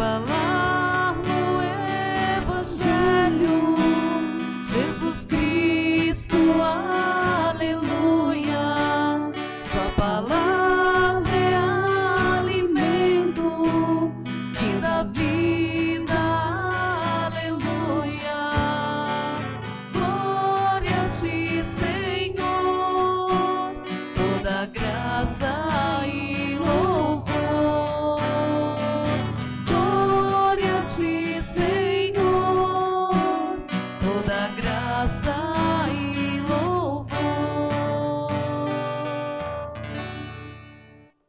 falar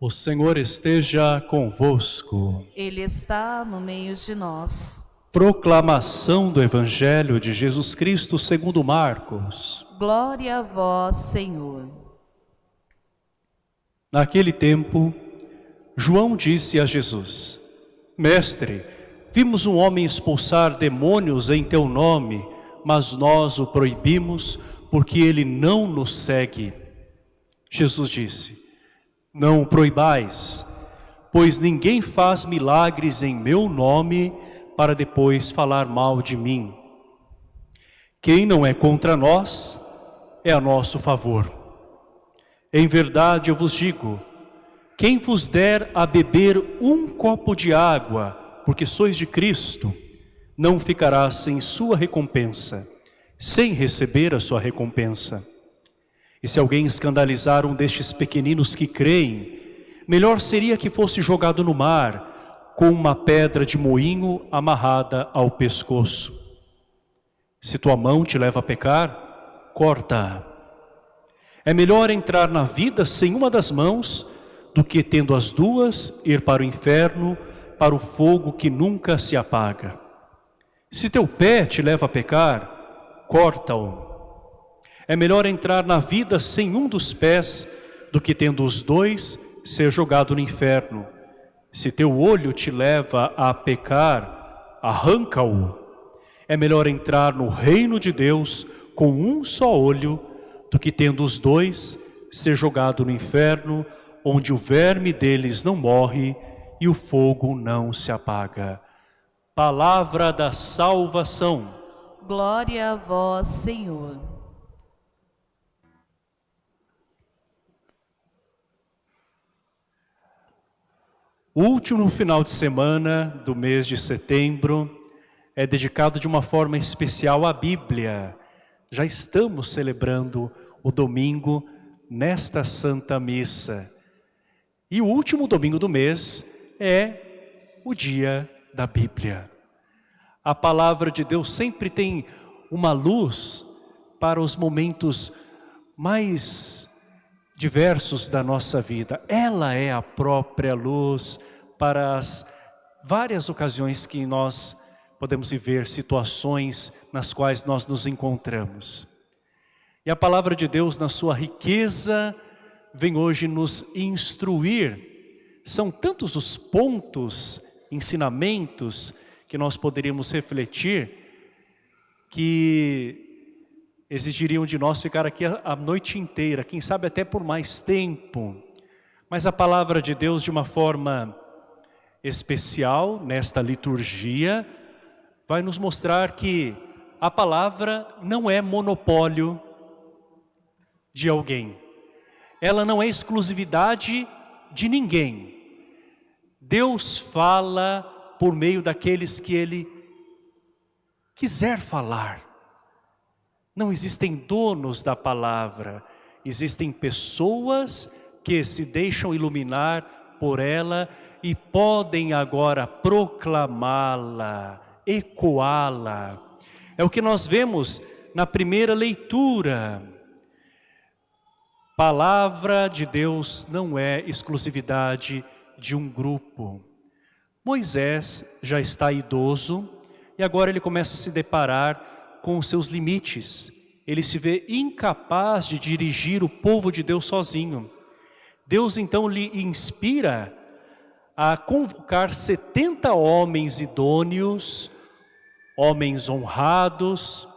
O Senhor esteja convosco. Ele está no meio de nós. Proclamação do Evangelho de Jesus Cristo segundo Marcos. Glória a vós, Senhor. Naquele tempo, João disse a Jesus, Mestre, vimos um homem expulsar demônios em teu nome, mas nós o proibimos porque ele não nos segue. Jesus disse, Não o proibais, pois ninguém faz milagres em meu nome para depois falar mal de mim. Quem não é contra nós, é a nosso favor. Em verdade eu vos digo, quem vos der a beber um copo de água, porque sois de Cristo, não ficará sem sua recompensa, sem receber a sua recompensa. E se alguém escandalizar um destes pequeninos que creem, melhor seria que fosse jogado no mar, com uma pedra de moinho amarrada ao pescoço. Se tua mão te leva a pecar, corta-a. É melhor entrar na vida sem uma das mãos do que tendo as duas ir para o inferno, para o fogo que nunca se apaga. Se teu pé te leva a pecar, corta-o. É melhor entrar na vida sem um dos pés do que tendo os dois ser jogado no inferno. Se teu olho te leva a pecar, arranca-o. É melhor entrar no reino de Deus com um só olho do que tendo os dois ser jogado no inferno, onde o verme deles não morre e o fogo não se apaga. Palavra da salvação. Glória a vós, Senhor. O último final de semana do mês de setembro é dedicado de uma forma especial à Bíblia. Já estamos celebrando o domingo nesta Santa Missa. E o último domingo do mês é o dia da Bíblia. A palavra de Deus sempre tem uma luz para os momentos mais diversos da nossa vida. Ela é a própria luz para as várias ocasiões que nós podemos viver situações nas quais nós nos encontramos. E a palavra de Deus, na sua riqueza, vem hoje nos instruir. São tantos os pontos, ensinamentos que nós poderíamos refletir que exigiriam de nós ficar aqui a, noite inteira, quem sabe até por mais tempo. Mas a palavra de Deus, de uma forma especial, nesta liturgia, vai nos mostrar que a palavra não é monopólio de alguém. Ela não é exclusividade de ninguém. Deus fala por meio daqueles que Ele quiser falar. Não existem donos da palavra, existem pessoas que se deixam iluminar por ela e podem agora proclamá-la, ecoá-la. É o que nós vemos na primeira leitura. Palavra de Deus não é exclusividade de um grupo. Moisés já está idoso e agora ele começa a se deparar com os seus limites. Ele se vê incapaz de dirigir o povo de Deus sozinho. Deus então lhe inspira a convocar 70 homens idôneos, homens honrados,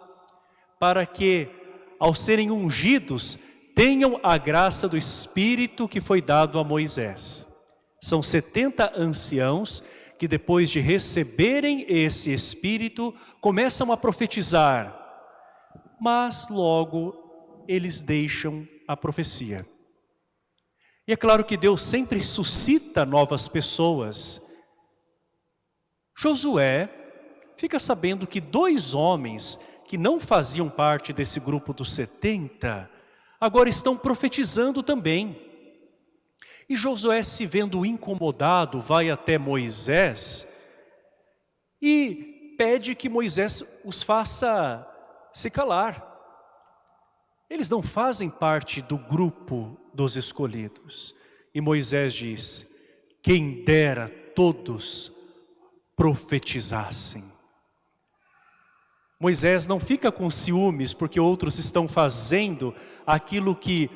para que, ao serem ungidos, tenham a graça do Espírito que foi dado a Moisés. São 70 anciãos que depois de receberem esse Espírito, começam a profetizar, mas logo eles deixam a profecia. E é claro que Deus sempre suscita novas pessoas. Josué fica sabendo que dois homens que não faziam parte desse grupo dos 70, agora estão profetizando também. E Josué se vendo incomodado, vai até Moisés e pede que Moisés os faça se calar. Eles não fazem parte do grupo dos escolhidos. E Moisés diz, quem dera todos profetizassem. Moisés não fica com ciúmes porque outros estão fazendo aquilo que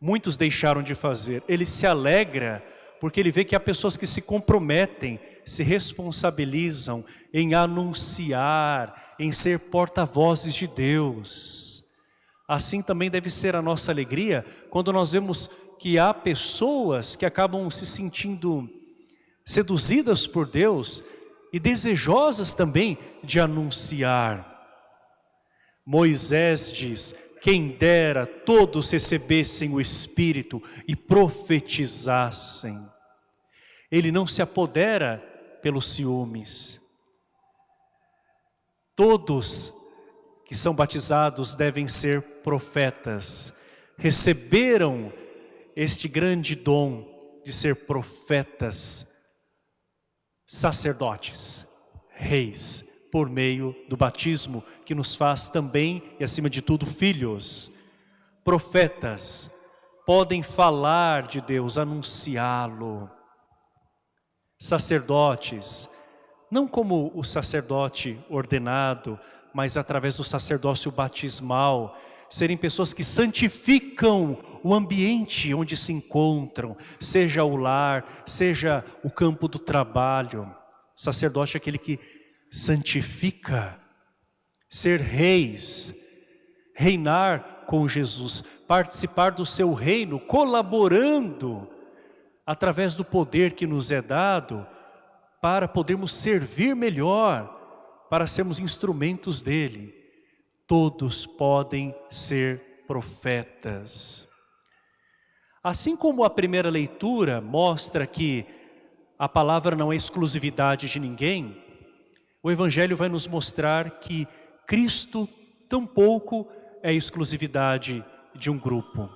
muitos deixaram de fazer. Ele se alegra porque ele vê que há pessoas que se comprometem, se responsabilizam em anunciar, em ser porta-vozes de Deus. Assim também deve ser a nossa alegria quando nós vemos que há pessoas que acabam se sentindo seduzidas por Deus e desejosas também de anunciar. Moisés diz, quem dera todos recebessem o Espírito e profetizassem. Ele não se apodera pelos ciúmes. Todos que são batizados devem ser profetas. Receberam este grande dom de ser profetas, sacerdotes, reis, por meio do batismo, que nos faz também, e acima de tudo, filhos. Profetas podem falar de Deus, anunciá-lo. Sacerdotes, não como o sacerdote ordenado, mas através do sacerdócio batismal, serem pessoas que santificam o ambiente onde se encontram, seja o lar, seja o campo do trabalho. Sacerdote é aquele que santifica, ser reis, reinar com Jesus, participar do seu reino, colaborando através do poder que nos é dado para podermos servir melhor, para sermos instrumentos dele. Todos podem ser profetas. Assim como a primeira leitura mostra que a palavra não é exclusividade de ninguém, o Evangelho vai nos mostrar que Cristo tampouco é exclusividade de um grupo.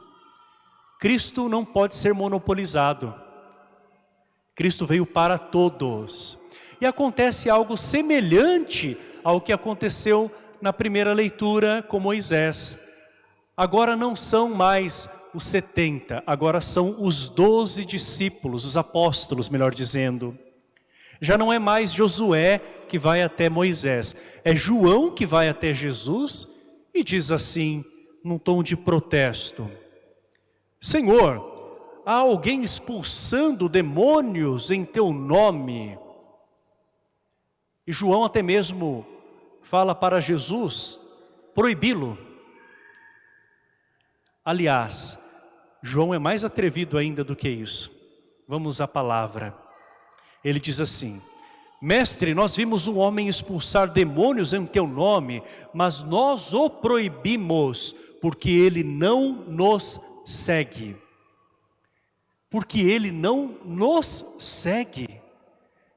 Cristo não pode ser monopolizado. Cristo veio para todos. E acontece algo semelhante ao que aconteceu na primeira leitura com Moisés. Agora não são mais os 70, agora são os 12 discípulos, os apóstolos, melhor dizendo. Já não é mais Josué que vai até Moisés, é João que vai até Jesus e diz assim, num tom de protesto, Senhor, há alguém expulsando demônios em teu nome? E João até mesmo fala para Jesus proibi-lo. Aliás, João é mais atrevido ainda do que isso. Vamos à palavra. Ele diz assim, Mestre, nós vimos um homem expulsar demônios em teu nome, mas nós o proibimos, porque ele não nos segue. Porque ele não nos segue.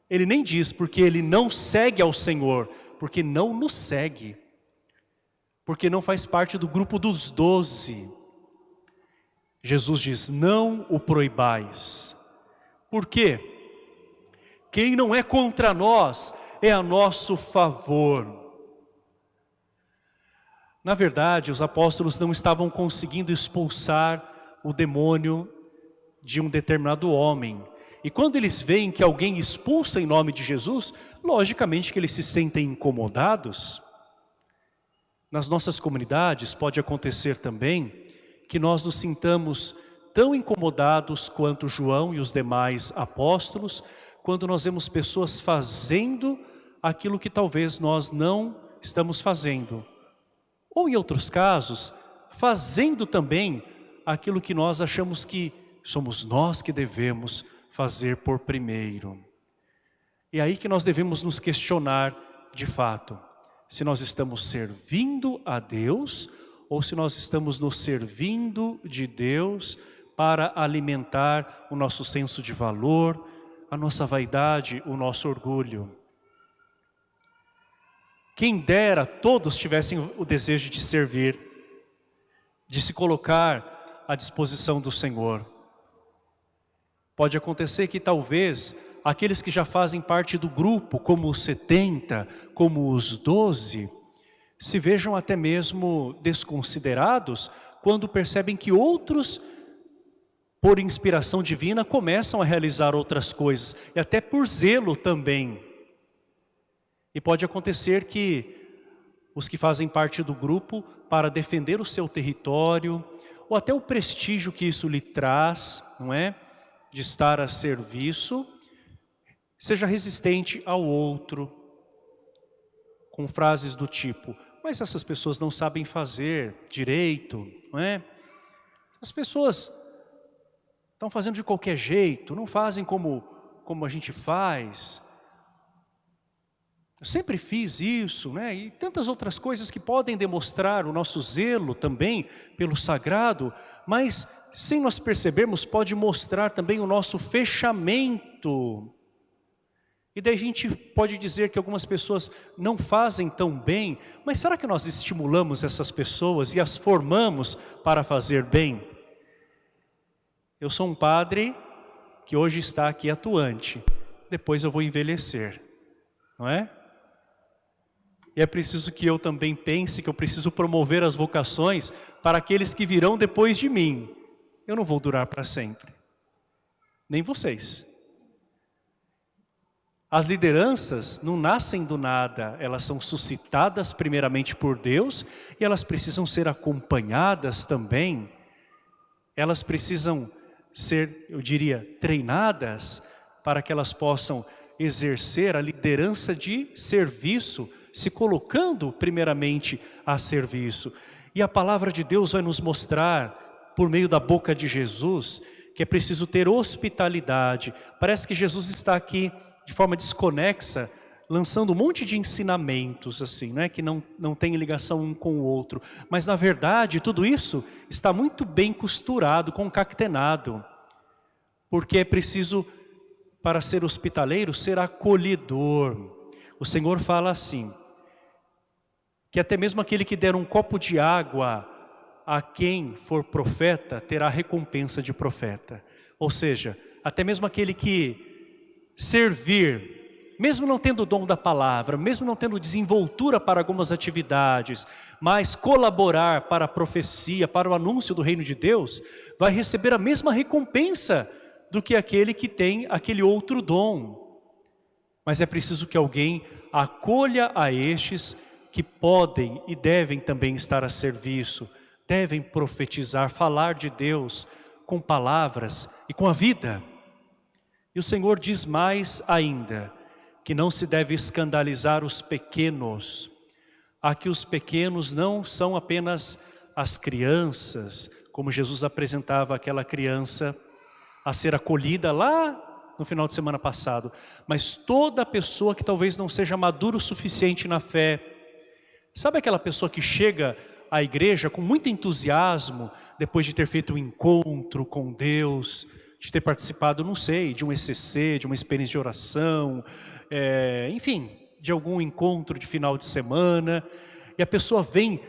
Ele nem diz porque ele não segue ao Senhor, porque não nos segue. Porque não faz parte do grupo dos doze. Jesus diz, não o proibais. Por quê? Quem não é contra nós é a nosso favor. Na verdade, os apóstolos não estavam conseguindo expulsar o demônio de um determinado homem. E quando eles veem que alguém expulsa em nome de Jesus, logicamente que eles se sentem incomodados. Nas nossas comunidades pode acontecer também que nós nos sintamos tão incomodados quanto João e os demais apóstolos, quando nós vemos pessoas fazendo aquilo que talvez nós não estamos fazendo. Ou em outros casos, fazendo também aquilo que nós achamos que somos nós que devemos fazer por primeiro. É aí que nós devemos nos questionar de fato, se nós estamos servindo a Deus ou se nós estamos nos servindo de Deus para alimentar o nosso senso de valor, a nossa vaidade, o nosso orgulho. Quem dera todos tivessem o desejo de servir, de se colocar à disposição do Senhor. Pode acontecer que talvez aqueles que já fazem parte do grupo, como os 70, como os 12, se vejam até mesmo desconsiderados quando percebem que outros, por inspiração divina, começam a realizar outras coisas, e até por zelo também. E pode acontecer que os que fazem parte do grupo, para defender o seu território, ou até o prestígio que isso lhe traz, não é? De estar a serviço, seja resistente ao outro, com frases do tipo, mas essas pessoas não sabem fazer direito, não é? As pessoas estão fazendo de qualquer jeito, não fazem como, como a gente faz. Eu sempre fiz isso, né? E tantas outras coisas que podem demonstrar o nosso zelo também pelo sagrado, mas sem nós percebermos pode mostrar também o nosso fechamento e daí a gente pode dizer que algumas pessoas não fazem tão bem, mas será que nós estimulamos essas pessoas e as formamos para fazer bem? Eu sou um padre que hoje está aqui atuante, depois eu vou envelhecer, não é? E é preciso que eu também pense que eu preciso promover as vocações para aqueles que virão depois de mim. Eu não vou durar para sempre, nem vocês. As lideranças não nascem do nada, elas são suscitadas primeiramente por Deus e elas precisam ser acompanhadas também. Elas precisam ser, eu diria, treinadas para que elas possam exercer a liderança de serviço, se colocando primeiramente a serviço. E a palavra de Deus vai nos mostrar, por meio da boca de Jesus, que é preciso ter hospitalidade. Parece que Jesus está aqui de forma desconexa, lançando um monte de ensinamentos assim, né, que não, não tem ligação um com o outro. Mas na verdade tudo isso está muito bem costurado, concatenado. Porque é preciso, para ser hospitaleiro, ser acolhedor. O Senhor fala assim, que até mesmo aquele que der um copo de água a quem for profeta, terá recompensa de profeta. Ou seja, até mesmo aquele que servir, mesmo não tendo o dom da palavra, mesmo não tendo desenvoltura para algumas atividades, mas colaborar para a profecia, para o anúncio do reino de Deus, vai receber a mesma recompensa do que aquele que tem aquele outro dom. Mas é preciso que alguém acolha a estes que podem e devem também estar a serviço, devem profetizar, falar de Deus com palavras e com a vida. E o Senhor diz mais ainda, que não se deve escandalizar os pequenos. Aqui os pequenos não são apenas as crianças, como Jesus apresentava aquela criança a ser acolhida lá no final de semana passado, mas toda pessoa que talvez não seja madura o suficiente na fé. Sabe aquela pessoa que chega à igreja com muito entusiasmo, depois de ter feito um encontro com Deus, de ter participado, não sei, de um ECC, de uma experiência de oração, é, enfim, de algum encontro de final de semana, e a pessoa vem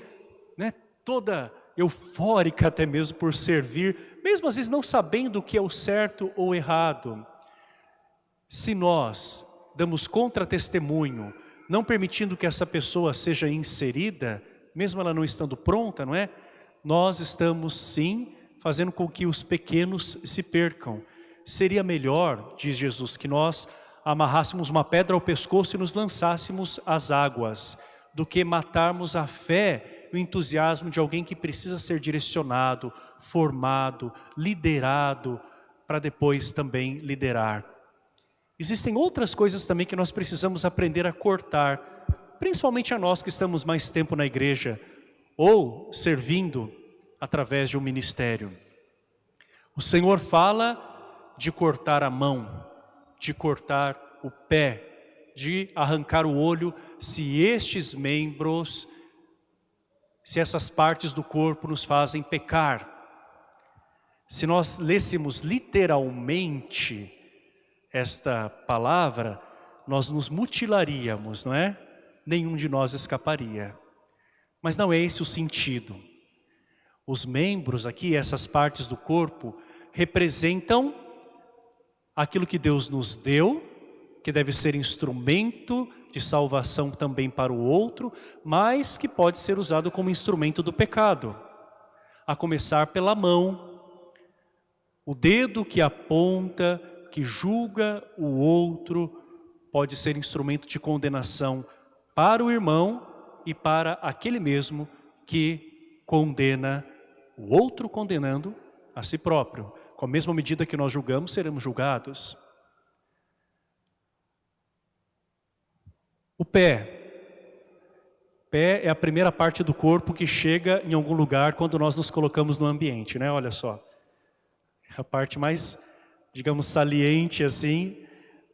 né, toda eufórica até mesmo por servir, mesmo às vezes não sabendo o que é o certo ou errado. Se nós damos contra-testemunho, não permitindo que essa pessoa seja inserida, mesmo ela não estando pronta, não é? Nós estamos sim fazendo com que os pequenos se percam. Seria melhor, diz Jesus, que nós amarrássemos uma pedra ao pescoço e nos lançássemos às águas, do que matarmos a fé e o entusiasmo de alguém que precisa ser direcionado, formado, liderado, para depois também liderar. Existem outras coisas também que nós precisamos aprender a cortar, principalmente a nós que estamos mais tempo na igreja, ou servindo através de um ministério. O Senhor fala de cortar a mão, de cortar o pé, de arrancar o olho se estes membros, se essas partes do corpo nos fazem pecar. Se nós lêssemos literalmente esta palavra, nós nos mutilaríamos, não é? Nenhum de nós escaparia. Mas não é esse o sentido. Os membros aqui, essas partes do corpo, representam aquilo que Deus nos deu, que deve ser instrumento de salvação também para o outro, mas que pode ser usado como instrumento do pecado. A começar pela mão, o dedo que aponta, que julga o outro, pode ser instrumento de condenação para o irmão e para aquele mesmo que condena o outro condenando a si próprio. Com a mesma medida que nós julgamos, seremos julgados. O pé. Pé é a primeira parte do corpo que chega em algum lugar quando nós nos colocamos no ambiente, né? Olha só. A parte mais, digamos, saliente assim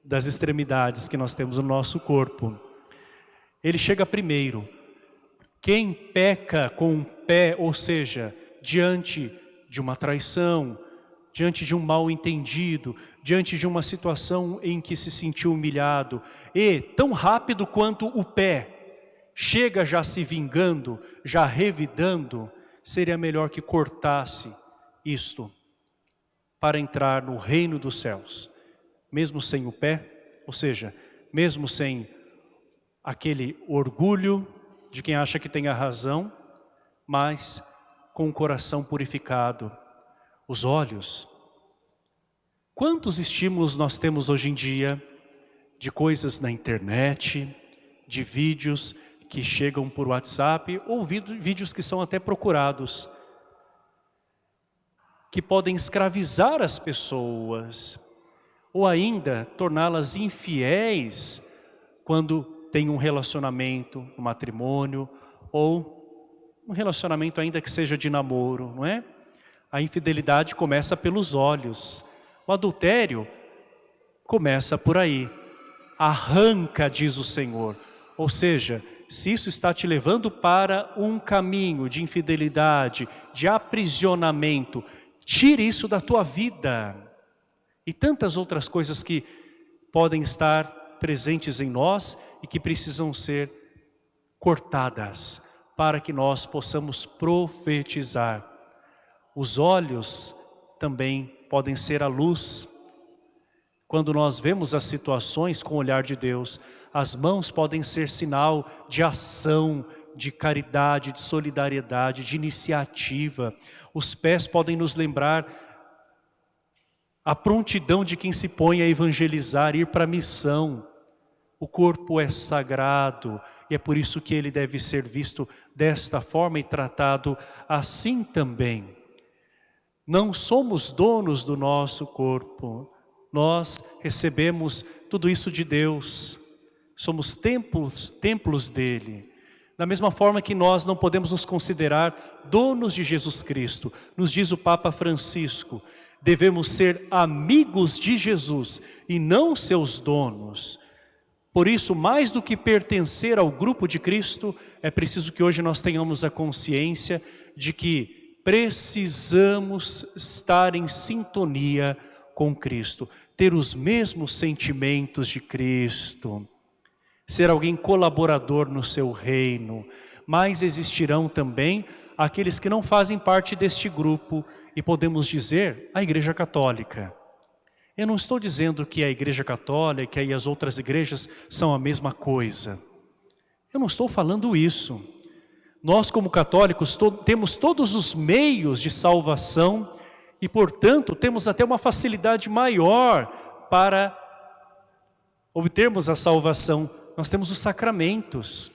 das extremidades que nós temos no nosso corpo. Ele chega primeiro. Quem peca com o pé, ou seja, diante de uma traição, diante de um mal entendido, diante de uma situação em que se sentiu humilhado, e tão rápido quanto o pé chega já se vingando, já revidando, seria melhor que cortasse isto para entrar no reino dos céus, mesmo sem o pé, ou seja, mesmo sem aquele orgulho de quem acha que tem a razão, mas com o coração purificado, os olhos. Quantos estímulos nós temos hoje em dia de coisas na internet, de vídeos que chegam por WhatsApp ou vídeos que são até procurados, que podem escravizar as pessoas ou ainda torná-las infiéis quando tem um relacionamento, um matrimônio ou um relacionamento ainda que seja de namoro, não é? A infidelidade começa pelos olhos. O adultério começa por aí. Arranca, diz o Senhor. Ou seja, se isso está te levando para um caminho de infidelidade, de aprisionamento, tire isso da tua vida. E tantas outras coisas que podem estar presentes em nós e que precisam ser cortadas para que nós possamos profetizar. Os olhos também podem ser a luz. Quando nós vemos as situações com o olhar de Deus, as mãos podem ser sinal de ação, de caridade, de solidariedade, de iniciativa. Os pés podem nos lembrar a prontidão de quem se põe a evangelizar, ir para a missão. O corpo é sagrado e é por isso que ele deve ser visto desta forma e tratado assim também. Não somos donos do nosso corpo, nós recebemos tudo isso de Deus, somos templos, templos dele. Da mesma forma que nós não podemos nos considerar donos de Jesus Cristo, nos diz o Papa Francisco, devemos ser amigos de Jesus e não seus donos. Por isso, mais do que pertencer ao grupo de Cristo, é preciso que hoje nós tenhamos a consciência de que precisamos estar em sintonia com Cristo, ter os mesmos sentimentos de Cristo, ser alguém colaborador no seu reino, mas existirão também aqueles que não fazem parte deste grupo e podemos dizer a Igreja Católica. Eu não estou dizendo que a igreja católica e as outras igrejas são a mesma coisa. Eu não estou falando isso. Nós como católicos to temos todos os meios de salvação e portanto temos até uma facilidade maior para obtermos a salvação. Nós temos os sacramentos.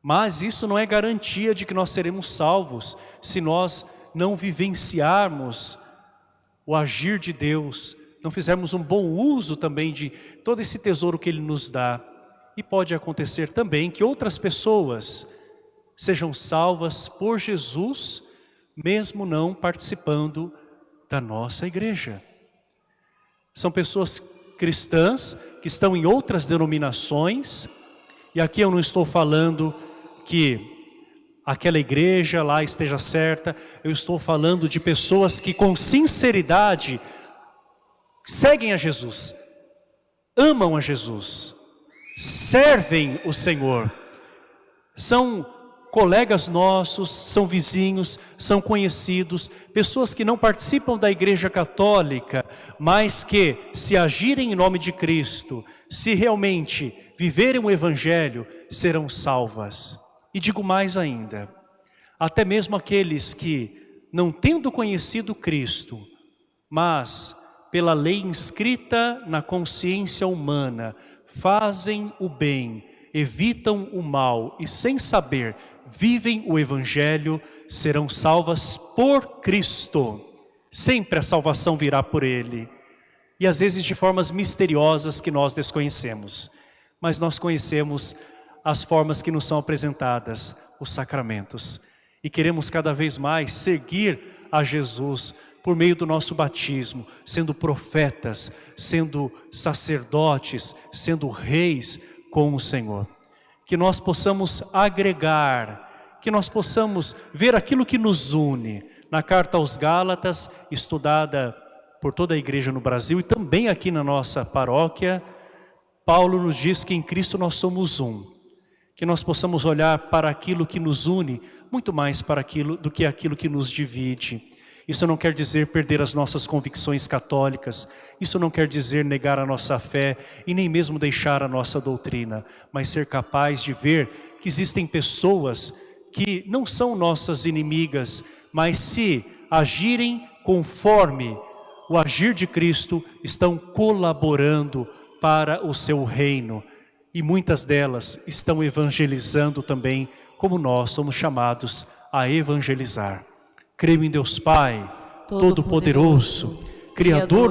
Mas isso não é garantia de que nós seremos salvos se nós não vivenciarmos o agir de Deus, não fizermos um bom uso também de todo esse tesouro que Ele nos dá. E pode acontecer também que outras pessoas sejam salvas por Jesus, mesmo não participando da nossa igreja. São pessoas cristãs que estão em outras denominações, e aqui eu não estou falando que aquela igreja lá esteja certa, eu estou falando de pessoas que com sinceridade seguem a Jesus, amam a Jesus, servem o Senhor, são colegas nossos, são vizinhos, são conhecidos, pessoas que não participam da igreja católica, mas que se agirem em nome de Cristo, se realmente viverem o evangelho, serão salvas. E digo mais ainda, até mesmo aqueles que, não tendo conhecido Cristo, mas pela lei inscrita na consciência humana, fazem o bem, evitam o mal e sem saber vivem o Evangelho serão salvas por Cristo. Sempre a salvação virá por Ele. E às vezes de formas misteriosas que nós desconhecemos. Mas nós conhecemos as formas que nos são apresentadas, os sacramentos. E queremos cada vez mais seguir a Jesus por meio do nosso batismo, sendo profetas, sendo sacerdotes, sendo reis com o Senhor que nós possamos agregar, que nós possamos ver aquilo que nos une. Na carta aos Gálatas, estudada por toda a igreja no Brasil e também aqui na nossa paróquia, Paulo nos diz que em Cristo nós somos um. Que nós possamos olhar para aquilo que nos une, muito mais para aquilo do que aquilo que nos divide. Isso não quer dizer perder as nossas convicções católicas, isso não quer dizer negar a nossa fé e nem mesmo deixar a nossa doutrina, mas ser capaz de ver que existem pessoas que não são nossas inimigas, mas se agirem conforme o agir de Cristo, estão colaborando para o seu reino. E muitas delas estão evangelizando também, como nós somos chamados a evangelizar. Creio em Deus Pai, Todo-Poderoso, Criador